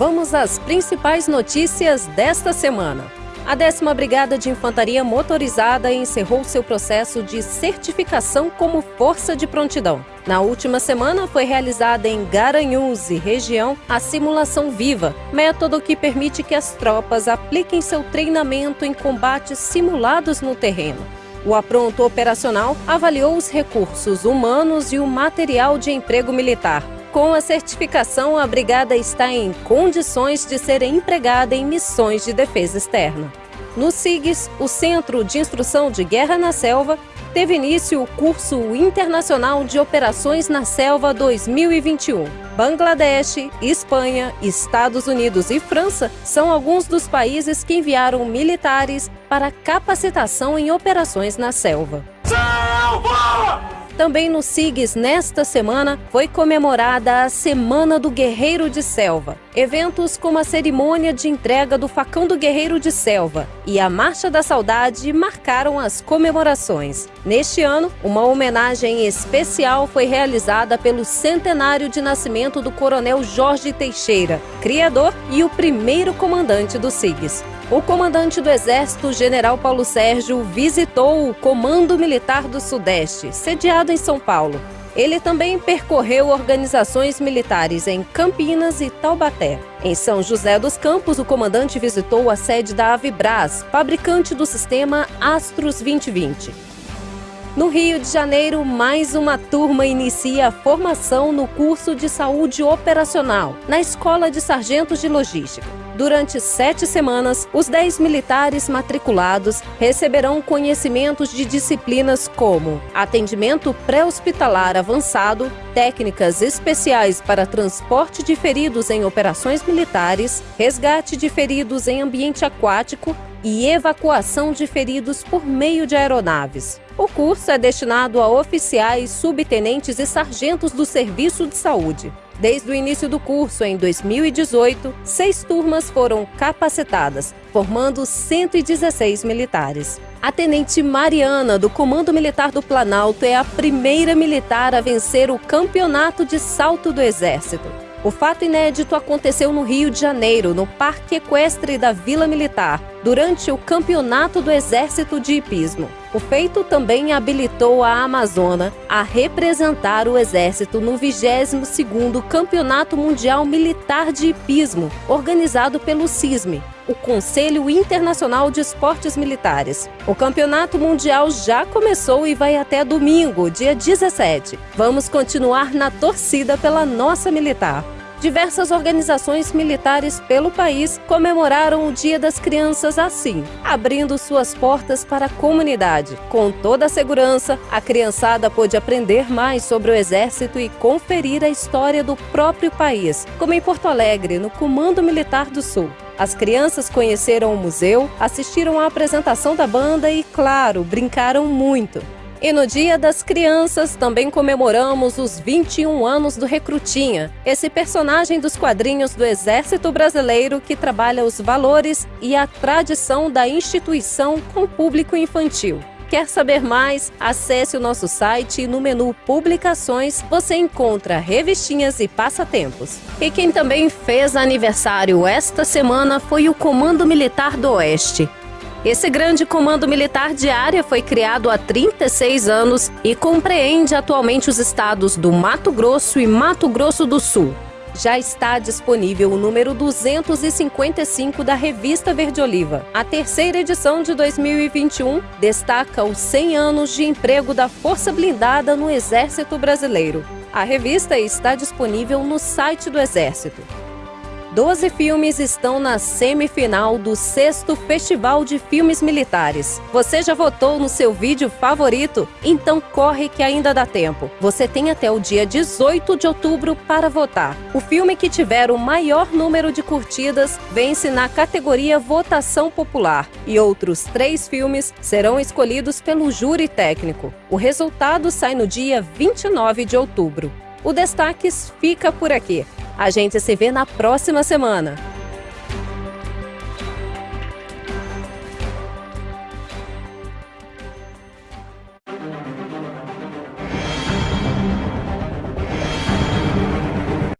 Vamos às principais notícias desta semana. A 10 Brigada de Infantaria Motorizada encerrou seu processo de certificação como força de prontidão. Na última semana, foi realizada em Garanhuns e região a simulação viva, método que permite que as tropas apliquem seu treinamento em combates simulados no terreno. O apronto operacional avaliou os recursos humanos e o material de emprego militar. Com a certificação, a brigada está em condições de ser empregada em missões de defesa externa. No SIGS, o Centro de Instrução de Guerra na Selva, teve início o curso internacional de Operações na Selva 2021. Bangladesh, Espanha, Estados Unidos e França são alguns dos países que enviaram militares para capacitação em operações na selva. Selva! Também no SIGS, nesta semana, foi comemorada a Semana do Guerreiro de Selva. Eventos como a cerimônia de entrega do Facão do Guerreiro de Selva e a Marcha da Saudade marcaram as comemorações. Neste ano, uma homenagem especial foi realizada pelo centenário de nascimento do Coronel Jorge Teixeira, criador e o primeiro comandante do SIGS. O comandante do Exército, General Paulo Sérgio, visitou o Comando Militar do Sudeste, sediado em São Paulo. Ele também percorreu organizações militares em Campinas e Taubaté. Em São José dos Campos, o comandante visitou a sede da Avibras, fabricante do sistema Astros 2020. No Rio de Janeiro, mais uma turma inicia a formação no curso de saúde operacional, na Escola de Sargentos de Logística. Durante sete semanas, os dez militares matriculados receberão conhecimentos de disciplinas como atendimento pré-hospitalar avançado, técnicas especiais para transporte de feridos em operações militares, resgate de feridos em ambiente aquático e evacuação de feridos por meio de aeronaves. O curso é destinado a oficiais, subtenentes e sargentos do Serviço de Saúde. Desde o início do curso, em 2018, seis turmas foram capacitadas, formando 116 militares. A tenente Mariana, do Comando Militar do Planalto, é a primeira militar a vencer o Campeonato de Salto do Exército. O fato inédito aconteceu no Rio de Janeiro, no Parque Equestre da Vila Militar, durante o Campeonato do Exército de Hipismo. O feito também habilitou a Amazônia a representar o Exército no 22º Campeonato Mundial Militar de Hipismo, organizado pelo CISME, o Conselho Internacional de Esportes Militares. O Campeonato Mundial já começou e vai até domingo, dia 17. Vamos continuar na torcida pela nossa militar diversas organizações militares pelo país comemoraram o Dia das Crianças assim, abrindo suas portas para a comunidade. Com toda a segurança, a criançada pôde aprender mais sobre o Exército e conferir a história do próprio país, como em Porto Alegre, no Comando Militar do Sul. As crianças conheceram o museu, assistiram à apresentação da banda e, claro, brincaram muito. E no Dia das Crianças também comemoramos os 21 anos do Recrutinha, esse personagem dos quadrinhos do Exército Brasileiro que trabalha os valores e a tradição da instituição com o público infantil. Quer saber mais? Acesse o nosso site e no menu Publicações você encontra revistinhas e passatempos. E quem também fez aniversário esta semana foi o Comando Militar do Oeste. Esse grande comando militar de área foi criado há 36 anos e compreende atualmente os estados do Mato Grosso e Mato Grosso do Sul. Já está disponível o número 255 da Revista Verde Oliva. A terceira edição de 2021 destaca os 100 anos de emprego da Força Blindada no Exército Brasileiro. A revista está disponível no site do Exército. Doze filmes estão na semifinal do sexto Festival de Filmes Militares. Você já votou no seu vídeo favorito? Então corre que ainda dá tempo. Você tem até o dia 18 de outubro para votar. O filme que tiver o maior número de curtidas vence na categoria Votação Popular e outros três filmes serão escolhidos pelo júri técnico. O resultado sai no dia 29 de outubro. O Destaques fica por aqui. A gente se vê na próxima semana.